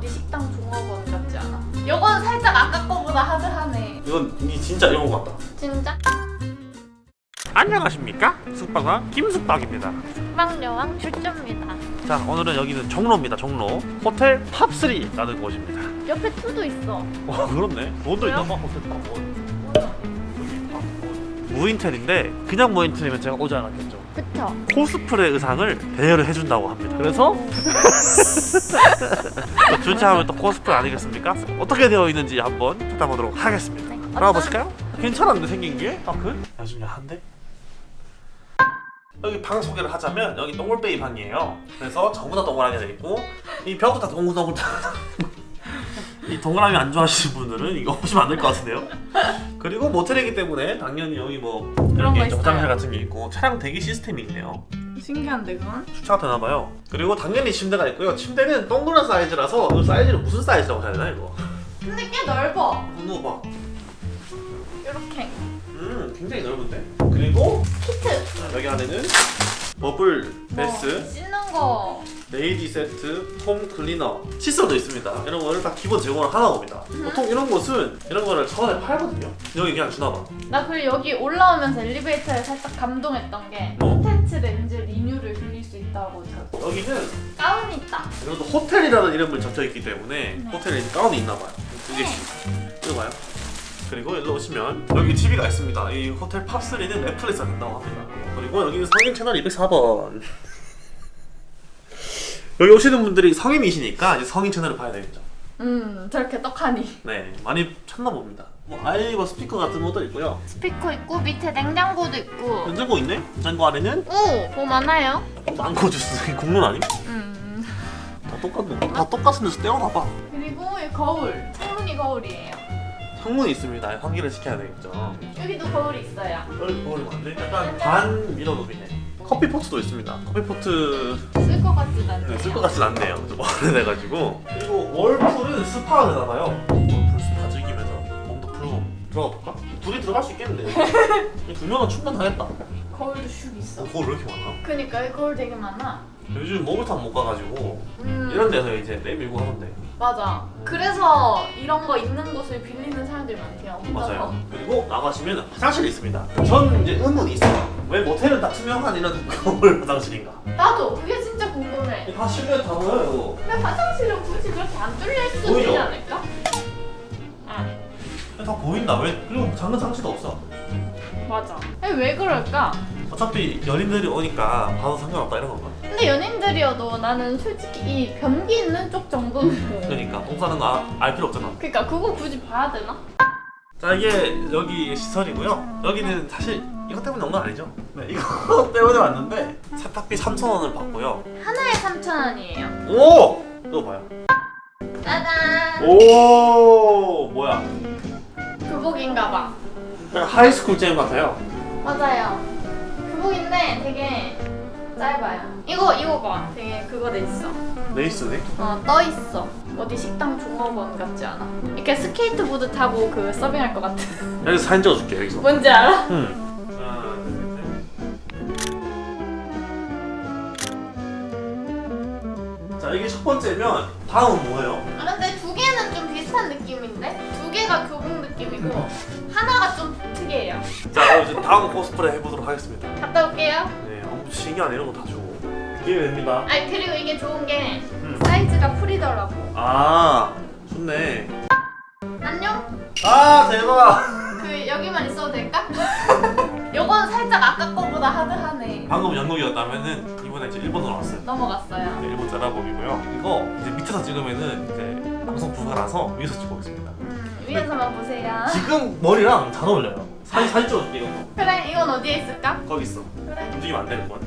어디 식당 종업원 같지 않아? 요건 살짝 아까 거보다 하드하네. 이건 이 진짜 이런 거 같다 진짜? 안녕하십니까 숙박왕 김숙박입니다 숙박여왕 출조입니다. 자 오늘은 여기는 종로입니다 종로 호텔 팝3라는 곳입니다 옆에 투도 있어. 와 그렇네 돈도 뭐야? 있나 봐 호텔 팝1 무인텔인데 그냥 무인텔이면 제가 오지 않았겠죠 그쵸? 코스프레 의상을 대여를 해준다고 합니다 그래서 또 주차하면 또 코스프레 아니겠습니까? 어떻게 되어 있는지 한번 찾아보도록 하겠습니다 네. 들어가 보실까요? 괜찮았는데 생긴 게? 파크? 아주 야한데? 여기 방 소개를 하자면 여기 동글베이 방이에요 그래서 전부 다 동그라미가 되어 있고 이 벽도 다 동글동글 이 동그라미 안 좋아하시는 분들은 이거 보시면 안 될 것 같은데요 그리고 모텔이기 때문에 당연히 여기 뭐 이렇게 있어요. 화장실 같은 게 있고 차량 대기 시스템이 있네요 신기한데 그건? 주차가 되나봐요 그리고 당연히 침대가 있고요 침대는 동그란 사이즈라서 이 사이즈는 무슨 사이즈라고 해야 되나 이거 근데 꽤 넓어. 누워봐 이렇게. 음 굉장히 넓은데 그리고 키트. 여기 안에는 버블 뭐 bath 씻는 거. lady 세트, 폼 클리너, 칫솔도 있습니다. 이런 거를 다 기본 제공을 하나 봅니다. 보통 이런 곳은 이런 거를 천 원에 팔거든요. 여기 그냥 주나 봐. 나 그리고 여기 올라오면서 엘리베이터에 살짝 감동했던 게 어? 콘텐츠 렌즈 리뉴를 빌릴 수 있다고 들었어. 여기는 가운이 있다. 그래도 호텔이라는 이름을 적혀 있기 때문에 네. 호텔에 가운이 있나 봐요. 두 개씩. 이거 봐요. 그리고 여기 오시면 여기 TV가 있습니다. 이 호텔 팝3는 넷플릭스가 된다고 합니다. 그리고 여기는 성인 채널 204번. 여기 오시는 분들이 성인이시니까 이제 성인 채널을 봐야 되겠죠. 음 저렇게 떡하니. 네, 많이 찾나 봅니다. 뭐 아이리버 스피커 같은 것도 있고요. 스피커 있고 밑에 냉장고도 있고. 냉장고 있네? 냉장고 안에는 오, 뭐 많아요? 망고 주스 국룰 아님? 음. 다 똑같네. 다 똑같은 데서 떼오나봐. 그리고 이 거울. 창문이 거울이에요. 창문이 있습니다. 환기를 시켜야 되겠죠. 여기도 거울이 있어요. 여기 거울이 많네. 약간 반 mirror room이네. 커피 포트도 있습니다. 커피 포트 쓸 것 같지도 않네요. 네, 쓸것 같진 않네요. 좀 오래돼가지고. 그리고 월풀은 스파가 되나봐요. 월풀 스파 즐기면서 몸도 풀고 들어가 볼까? 둘이 들어갈 수 있겠는데. 두 명은 충분하겠다. 거울도 슉 있어. 어, 거울 왜 이렇게 많아? 그니까 이 거울 되게 많아. 요즘 목욕탕 못 가가지고 음. 이런 데서 이제 내밀고 하던데. 맞아. 그래서 이런 거 있는 곳을 빌리는 사람들이 많대요. 혼자서. 맞아요. 그리고 나가시면 화장실이 있습니다. 전 이제 의문이 있어요. 왜 모텔은 다 투명한 이런 거울 화장실인가? 나도 그게 진짜 궁금해. 다 실내 다 보여요. 근데 화장실은 굳이 그렇게 안 뚫려 있어도 보이죠? 되지 않을까? 응. 이거. 다 보인다. 왜? 그리고 작은 장치도 없어. 맞아. 아니, 왜 그럴까? 어차피 연인들이 오니까 봐도 상관없다 이런 건가? 근데 연인들이어도 나는 솔직히 이 변기 있는 쪽 정도는 그러니까 똥 싸는 거알 필요 없잖아. 그러니까 그거 굳이 봐야 되나? 자 이게 여기 시설이고요. 여기는 사실 이것 때문에 온 건 아니죠. 네, 이거 때문에 왔는데 세탁비 3,000원을 받고요. 하나에 3,000원이에요. 오! 이거 봐요. 짜잔! 오 뭐야? 교복인가 봐. 약간 high school 잼 같아요. 맞아요. 교복인데 되게 짧아요. 이거 이거 봐. 되게 그거 돼 있어. 레이스네. 어, 떠 있어. 어디 식당 종업원 같지 않아? 이렇게 스케이트보드 타고 그 서빙할 것 같은. 여기서 사진 찍어줄게 여기서. 뭔지 알아? 응. 자 이게 첫 번째면 다음은 뭐예요? 아, 근데 두 개는 좀 비슷한 느낌인데? 두 개가 교복 느낌이고 하나가 좀 특이해요. 자 그럼 이제 다음 코스프레 해보도록 하겠습니다. 갔다 올게요. 네, 아무튼 신기한 이런 거 다 주고 이게 됩니다. 아니 그리고 이게 좋은 게 음. 사이즈가 풀이더라고. 아 좋네. 안녕? 아 대박. 그 여기만 있어도 될까? 요건 살짝 아까 거보다 하드하네. 방금 영국이었다면은 이번에 이제 일본으로 왔어요. 넘어갔어요. 네, 일본 짜라복이고요. 이거 이제 밑에서 찍으면은 이제 방송 부가라서 위에서 찍어보겠습니다. 음, 위에서만 보세요. 지금 머리랑 잘 어울려요. 사진 사진 찍어줄게 이거. 그래 이건 어디에 있을까? 거기 있어. 그래. 움직이면 안 되는 건.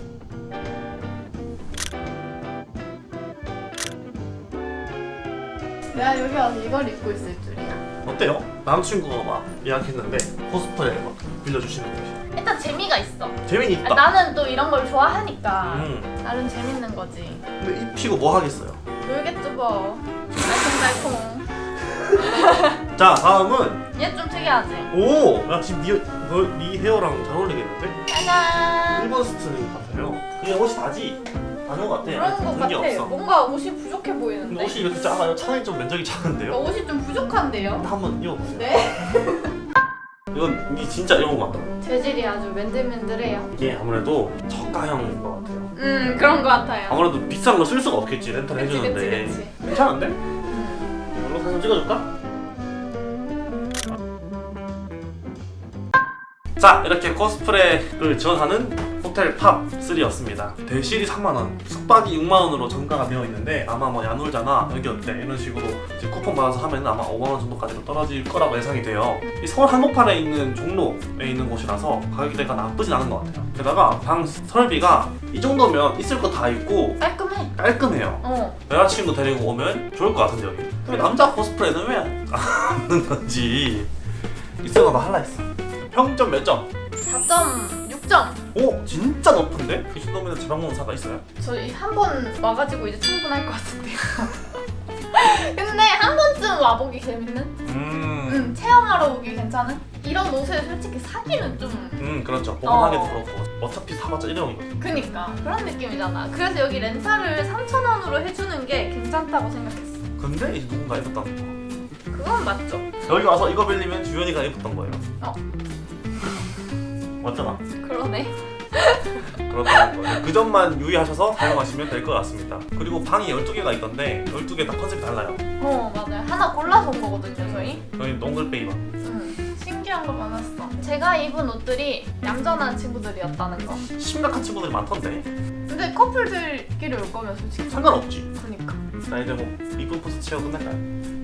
내가 여기 와서 이걸 입고 있을 줄이야. 어때요? 남친구가 막 예약했는데 코스프레 막 빌려주시는 거지. 일단 재미가 있어. 아, 있다. 나는 또 이런 걸 좋아하니까 음. 나름 재밌는 거지. 근데 입히고 뭐 하겠어요? 놀겠죠 뭐. 알콩달콩. 자 다음은 얘 좀 특이하지? 오! 야 지금 네, 너, 네 헤어랑 잘 어울리겠는데? 짜잔. 일본 스트링 같아요. 그냥 옷이 다지. 아닌 것 같아. 그런 것 같아. 없어. 뭔가 옷이 부족해 보이는데. 옷이 이렇게 작아요. 차라리 좀 면적이 그러니까 작은데요. 옷이 좀 부족한데요. 한번 입어보세요. 네. 이건 이 진짜 이런 것 같다. 재질이 아주 맨들맨들해요. 이게 아무래도 저가형인 것 같아요. 음 그런 것 같아요. 아무래도 비싼 거 쓸 수가 없겠지 렌탈 그치, 해주는데 그치, 그치. 괜찮은데? 음. 이걸로 사진 찍어줄까? 자 이렇게 코스프레를 지원하는 호텔 팝3였습니다 대실이 3만원 숙박이 6만원으로 정가가 되어 있는데 아마 뭐 야놀자나 여기 어때 이런 식으로 이제 쿠폰 받아서 하면 아마 5만원 정도까지로 떨어질 거라고 예상이 돼요 이 서울 한복판에 있는 종로에 있는 곳이라서 가격대가 나쁘진 않은 것 같아요 게다가 방 설비가 이 정도면 있을 거 다 있고 깔끔해. 깔끔해요 어. 여자친구 데리고 오면 좋을 것 같은데 여기 근데 남자 코스프레는 왜 안 하는 건지 있어가 봐 할라 했어 평점 몇 점? 4.6점. 오 진짜 높은데? 이 정도면 지방mon사가 있어요? 저희 한 번 와가지고 이제 충분할 것 같은데요. 근데 한 번쯤 와보기 재밌는? 음, 응, 체험하러 오기 괜찮은? 이런 옷을 솔직히 사기는 좀 음 그렇죠 보관하기도 어. 그렇고 어차피 사봤자 일회용이거든 그니까 그런 느낌이잖아. 그래서 여기 렌탈을 3,000원으로 해주는 게 괜찮다고 생각했어. 근데 이제 누군가 입었다는 거 그건 맞죠. 여기 와서 이거 빌리면 주연이가 입었던 거예요 어. 맞잖아 그러네. 그렇다는 거예요 그 점만 유의하셔서 사용하시면 될 것 같습니다 그리고 방이 12개가 있던데 12개 다 컨셉이 달라요 어 맞아요. 하나 골라서 온 거거든요 저희. 여기 동글베이 방 응. 신기한 거 많았어. 제가 입은 옷들이 얌전한 친구들이었다는 거. 심각한 친구들이 많던데 근데 커플들끼리 올 거면 솔직히 상관없지 그니까. 자 이제 뭐 이쁜 포스 채워 끝낼까요?